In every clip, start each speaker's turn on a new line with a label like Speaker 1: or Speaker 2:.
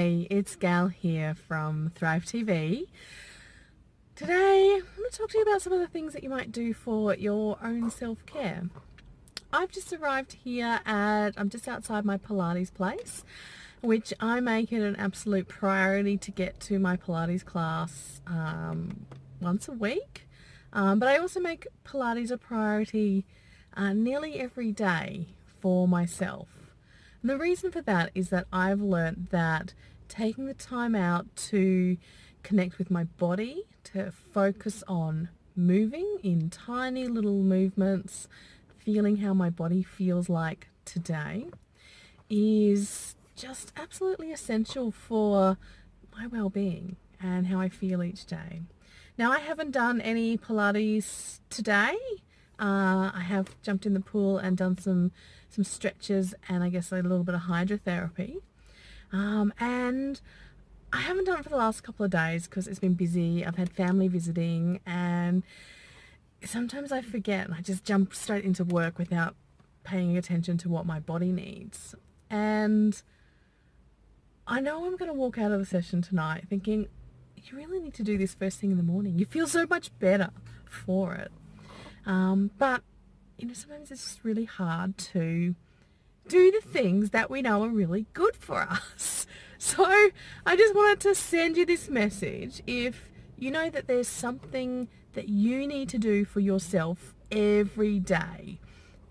Speaker 1: Hey, it's Gal here from Thrive TV. Today, I'm going to talk to you about some of the things that you might do for your own self-care. I've just arrived here at, I'm just outside my Pilates place, which I make it an absolute priority to get to my Pilates class um, once a week. Um, but I also make Pilates a priority uh, nearly every day for myself. And the reason for that is that I've learned that taking the time out to connect with my body, to focus on moving in tiny little movements, feeling how my body feels like today, is just absolutely essential for my well-being and how I feel each day. Now I haven't done any Pilates today. Uh, I have jumped in the pool and done some some stretches and I guess a little bit of hydrotherapy. Um, and I haven't done it for the last couple of days because it's been busy. I've had family visiting and sometimes I forget and I just jump straight into work without paying attention to what my body needs. And I know I'm going to walk out of the session tonight thinking, you really need to do this first thing in the morning. You feel so much better for it. Um, but you know, sometimes it's just really hard to do the things that we know are really good for us. So I just wanted to send you this message. If you know that there's something that you need to do for yourself every day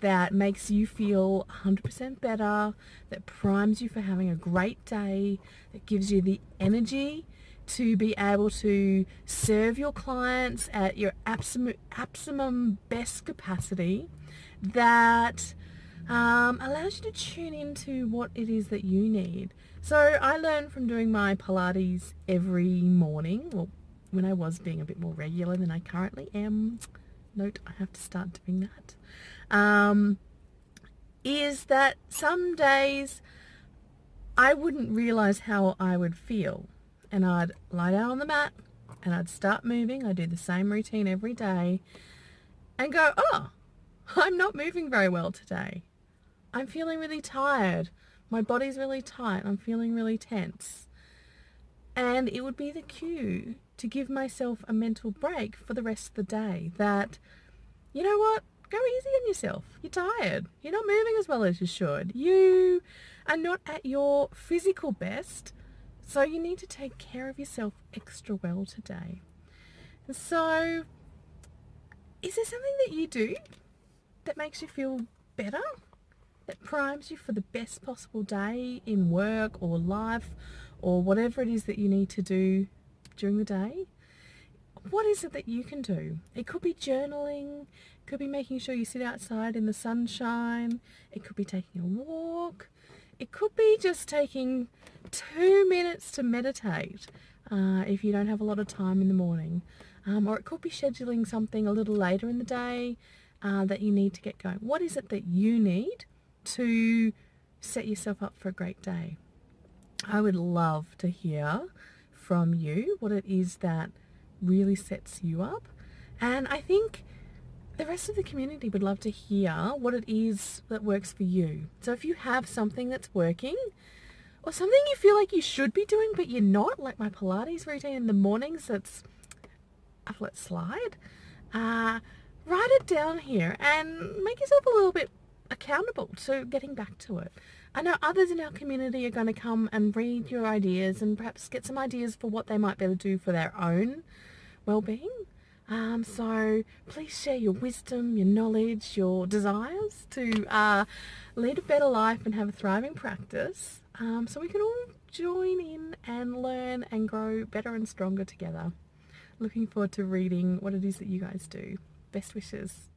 Speaker 1: that makes you feel 100% better, that primes you for having a great day, that gives you the energy to be able to serve your clients at your absolute, maximum best capacity that um, allows you to tune into what it is that you need. So I learned from doing my Pilates every morning, well, when I was being a bit more regular than I currently am. Note, I have to start doing that. Um, is that some days I wouldn't realize how I would feel and I'd lie down on the mat and I'd start moving. I'd do the same routine every day and go, oh, I'm not moving very well today. I'm feeling really tired. My body's really tight. I'm feeling really tense. And it would be the cue to give myself a mental break for the rest of the day that, you know what, go easy on yourself. You're tired. You're not moving as well as you should. You are not at your physical best so you need to take care of yourself extra well today. So, is there something that you do that makes you feel better? That primes you for the best possible day in work or life or whatever it is that you need to do during the day? What is it that you can do? It could be journaling, it could be making sure you sit outside in the sunshine, it could be taking a walk, it could be just taking two minutes to meditate uh, if you don't have a lot of time in the morning. Um, or it could be scheduling something a little later in the day uh, that you need to get going. What is it that you need to set yourself up for a great day? I would love to hear from you what it is that really sets you up. And I think the rest of the community would love to hear what it is that works for you. So if you have something that's working or something you feel like you should be doing but you're not, like my Pilates routine in the mornings that's I've let slide, uh, write it down here and make yourself a little bit accountable to getting back to it. I know others in our community are going to come and read your ideas and perhaps get some ideas for what they might be able to do for their own well-being. Um, so please share your wisdom, your knowledge, your desires to uh, lead a better life and have a thriving practice um, so we can all join in and learn and grow better and stronger together. Looking forward to reading what it is that you guys do. Best wishes.